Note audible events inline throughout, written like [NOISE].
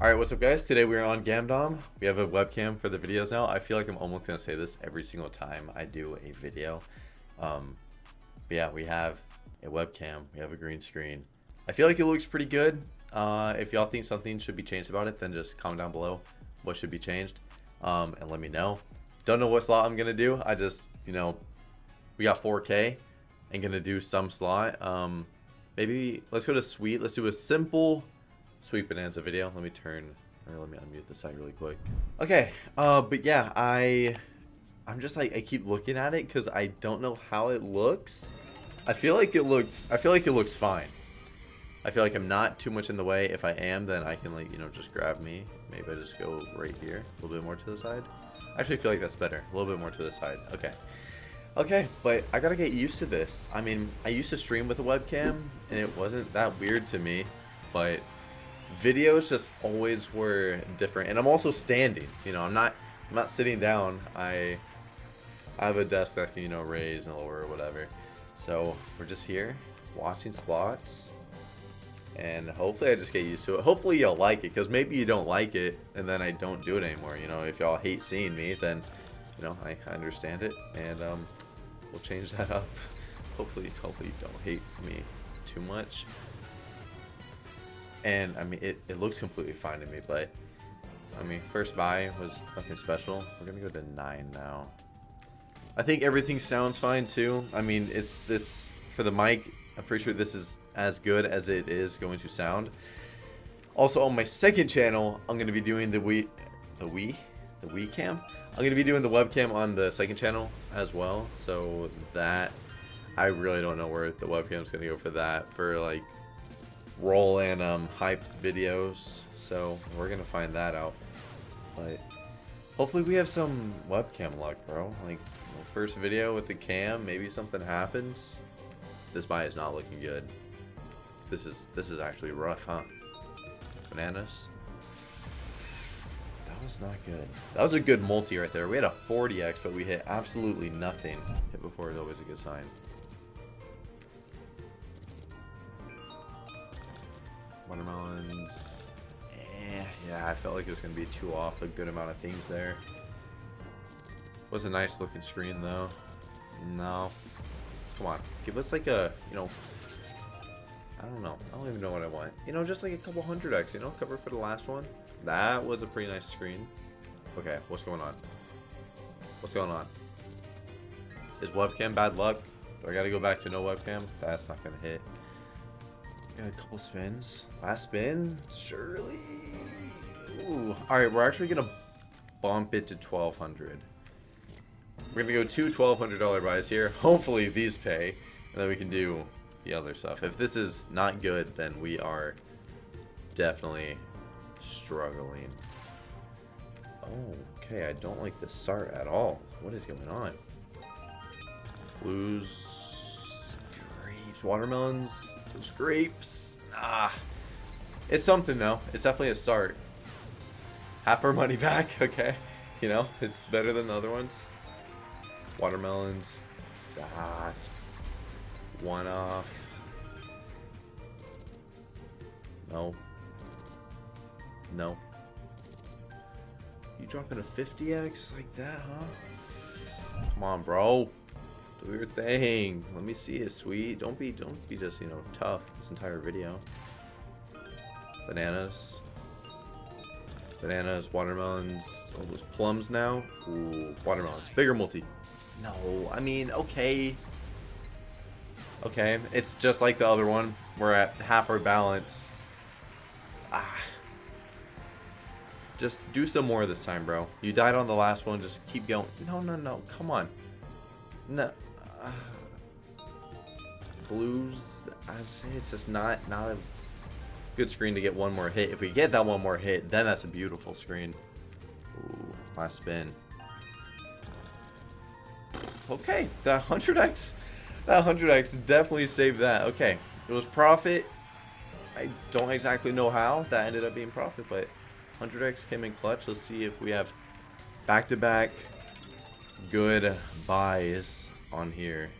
Alright, what's up guys? Today we're on Gamdom. We have a webcam for the videos now. I feel like I'm almost to say this every single time I do a video. Um, but yeah, we have a webcam. We have a green screen. I feel like it looks pretty good. Uh, if y'all think something should be changed about it, then just comment down below what should be changed. Um, and let me know. Don't know what slot I'm to do. I just, you know, we got 4K and to do some slot. Um, maybe let's go to sweet. Let's do a simple Sweet Bonanza video. Let me turn, or let me unmute the site really quick. Okay, uh, but yeah, I, I'm just like, I keep looking at it because I don't know how it looks. I feel like it looks, I feel like it looks fine. I feel like I'm not too much in the way. If I am, then I can like, you know, just grab me. Maybe I just go right here, a little bit more to the side. I actually feel like that's better. A little bit more to the side. Okay. Okay, but I gotta get used to this. I mean, I used to stream with a webcam, and it wasn't that weird to me, but videos just always were different. And i'm also standing you know i'm not i'm not sitting down. I i have a desk that can you know raise and lower or whatever. So we're just here watching slots. And hopefully i just get used to it. Hopefully y'all like it because maybe you don't like it and then i don't do it anymore you know. If y'all hate seeing me then you know i, I understand it. And um we'll change that up. [LAUGHS] Hopefully hopefully you don't hate me too much and I mean, it, it looks completely fine to me, but I mean, first buy was nothing special. We're gonna go to nine now. I think everything sounds fine too. I mean, it's this for the mic. I'm pretty sure this is as good as it is going to sound. Also, on my second channel, I'm gonna be doing the Wii, the Wii, the Wii cam. I'm gonna be doing the webcam on the second channel as well. So that I really don't know where the webcam is gonna go for that. For like roll in um, hype videos. So we're to find that out. But hopefully we have some webcam luck, bro. Like, first video with the cam, maybe something happens. This buy is not looking good. This is this is actually rough, huh? Bananas. That was not good. That was a good multi right there. We had a 40x, but we hit absolutely nothing. Hit before is always a good sign. Watermelons. Eh, yeah, I felt like it was going to be too off. A good amount of things there. Was a nice looking screen though. No. Come on. Give us like a, you know, I don't know. I don't even know what I want. You know, just like a couple hundred X, you know, cover for the last one. That was a pretty nice screen. Okay, what's going on? What's going on? Is webcam bad luck? Do I gotta go back to no webcam? That's not gonna hit. Got a couple spins. Last spin? Surely. Ooh. Alright, we're actually going to bump it to 1200 We're going to go two $1,200 buys here. Hopefully these pay. And then we can do the other stuff. If this is not good, then we are definitely struggling. Oh, okay. I don't like this start at all. What is going on? Blues watermelons, grapes. Ah, it's something though. It's definitely a start. Half our money [LAUGHS] back, okay. You know, it's better than the other ones. Watermelons. Ah, one off. No. No. You dropping a 50x like that, huh? Come on, bro. Do your thing. Let me see it, sweet. Don't be, don't be just, you know, tough this entire video. Bananas. Bananas, watermelons, all those plums now. Ooh, watermelons. Bigger multi. No, I mean, okay. Okay, it's just like the other one. We're at half our balance. Ah. Just do some more this time, bro. You died on the last one. Just keep going. No, no, no. Come on. No [SIGHS] blues, I say it's just not not a good screen to get one more hit. If we get that one more hit, then that's a beautiful screen. Ooh, last spin. Okay, that 100x, that 100x definitely saved that. Okay, it was profit. I don't exactly know how that ended up being profit, but 100x came in clutch. Let's see if we have back-to-back -back good buys on here.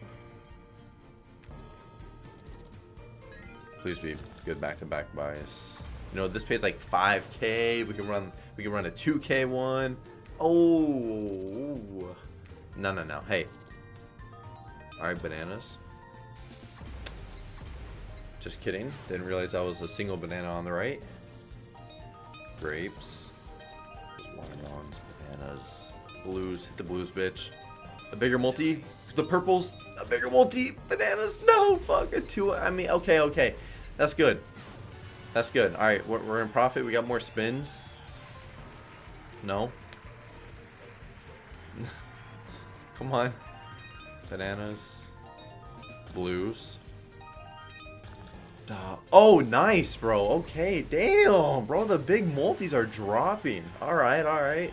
Please be good back-to-back -back buys. You know, this pays like 5k. We can run we can run a 2k one. Oh. No, no, no. Hey. All right, bananas. Just kidding. Didn't realize that was a single banana on the right. Grapes. Bananas, blues. Hit the blues, bitch. A bigger multi. The purples. A bigger multi. Bananas. No, fuck. A two. I mean, okay, okay. That's good. That's good. All right, we're, we're in profit. We got more spins. No. [LAUGHS] Come on. Bananas. Blues. Uh, oh, nice, bro. Okay, damn, bro. The big multis are dropping. All right, all right.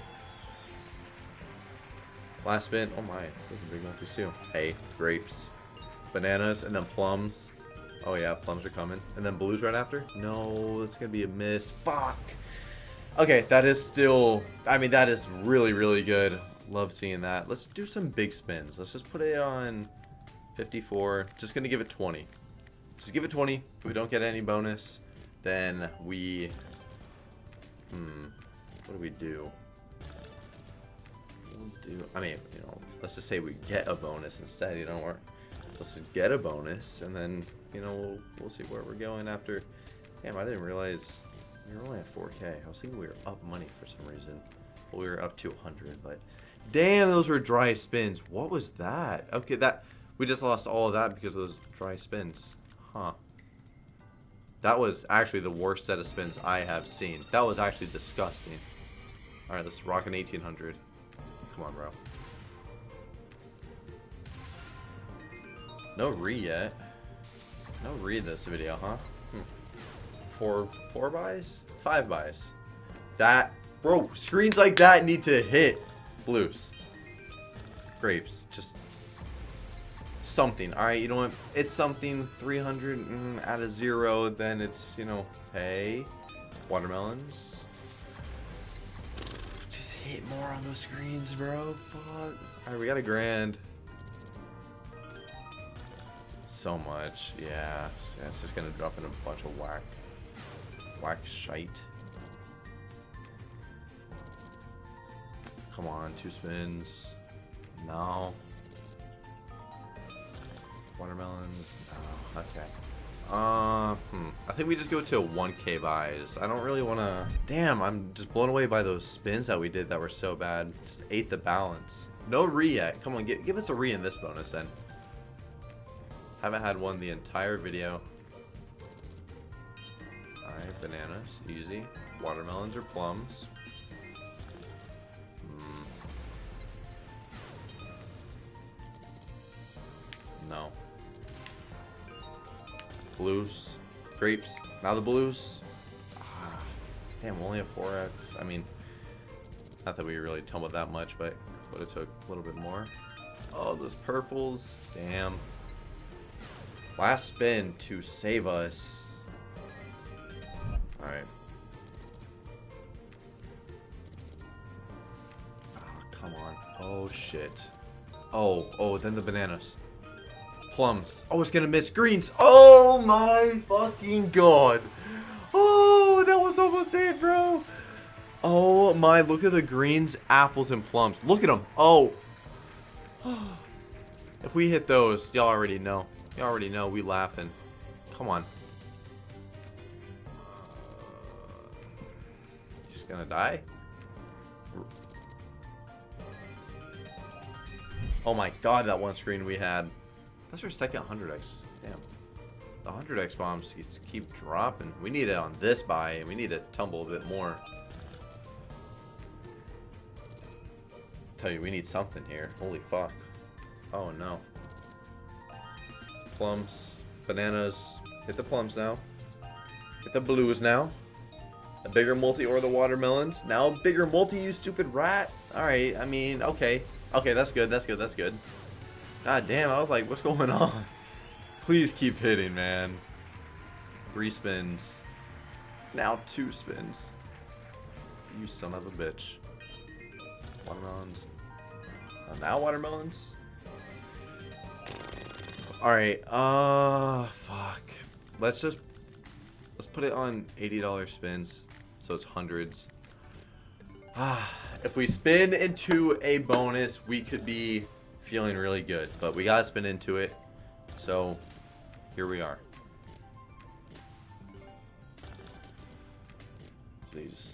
Last spin. Oh my, those big multis too. Hey, grapes, bananas, and then plums. Oh yeah, plums are coming. And then blues right after. No, it's gonna be a miss. Fuck. Okay, that is still. I mean, that is really, really good. Love seeing that. Let's do some big spins. Let's just put it on 54. Just gonna give it 20. Just give it 20. If we don't get any bonus, then we... Hmm. What do we do? Do... I mean, you know, let's just say we get a bonus instead, you know, or let's just get a bonus, and then, you know, we'll, we'll see where we're going after... Damn, I didn't realize we were only at 4k. I was thinking we were up money for some reason. Well, we were up to 100, but... Damn, those were dry spins. What was that? Okay, that... We just lost all of that because of those dry spins. Huh. That was actually the worst set of spins I have seen. That was actually disgusting. Alright, let's rock an 1800. Come on, bro. No re yet. No re this video, huh? Hmm. Four, four buys? Five buys. That, bro, screens like that need to hit blues. Grapes, just something. All right, you know what? It's something. 300 mm, out of zero. Then it's you know, hey, watermelons. Hit more on those screens, bro. Fuck. All right, we got a grand. So much, yeah. yeah. It's just gonna drop in a bunch of whack, whack shite. Come on, two spins. No. Watermelons. Oh, okay. Uh, hmm. I think we just go to 1k buys. I don't really want to... Damn, I'm just blown away by those spins that we did that were so bad. Just ate the balance. No re yet. Come on, give, give us a re in this bonus then. Haven't had one the entire video. Alright, bananas. Easy. Watermelons or plums. Hmm. No. Blues. Grapes. Now the blues. Ah, damn, only a 4x. I mean, not that we really tumbled that much, but would have took a little bit more. Oh, those purples. Damn. Last spin to save us. Alright. Oh, come on. Oh, shit. Oh, oh, then the bananas plums. I was gonna miss greens. Oh my fucking god. Oh, that was almost it, bro. Oh my, look at the greens, apples, and plums. Look at them. Oh. [GASPS] If we hit those, y'all already know. Y'all already know we laughing. Come on. Just gonna die? Oh my god, that one screen we had. That's our second 100x. Damn. The 100x bombs keep dropping. We need it on this buy, and we need to tumble a bit more. Tell you, we need something here. Holy fuck. Oh no. Plums. Bananas. Hit the plums now. Hit the blues now. A bigger multi or the watermelons. Now bigger multi, you stupid rat. Alright, I mean, okay. Okay, that's good, that's good, that's good. God damn, I was like, what's going on? Please keep hitting, man. Three spins. Now two spins. You son of a bitch. Watermelons. Uh, now watermelons? Alright, uh, fuck. Let's just let's put it on $80 spins. So it's hundreds. Ah, if we spin into a bonus, we could be feeling really good. But we gotta spin into it. So here we are. Please.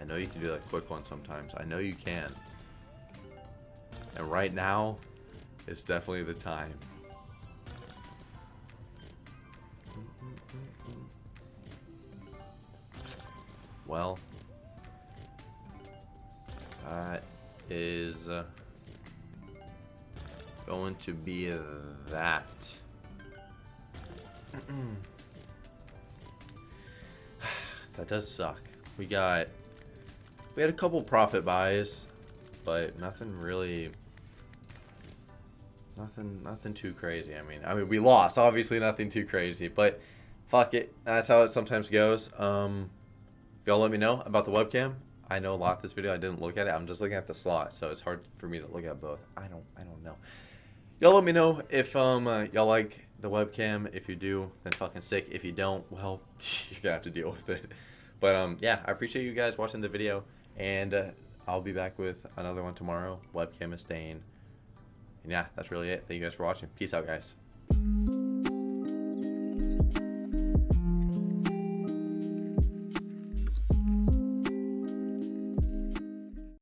I know you can do that quick one sometimes. I know you can. And right now it's definitely the time. Well, that is uh, going to be that. [SIGHS] that does suck. We got we had a couple profit buys, but nothing really nothing nothing too crazy. I mean, I mean we lost, obviously nothing too crazy, but fuck it. That's how it sometimes goes. Um y'all let me know about the webcam. I know a lot of this video I didn't look at it. I'm just looking at the slot, so it's hard for me to look at both. I don't I don't know. Y'all let me know if um uh, y'all like the webcam. If you do, then fucking sick. If you don't, well, [LAUGHS] you're gonna have to deal with it. But um yeah, I appreciate you guys watching the video, and uh, I'll be back with another one tomorrow. Webcam is staying. And yeah, that's really it. Thank you guys for watching. Peace out, guys.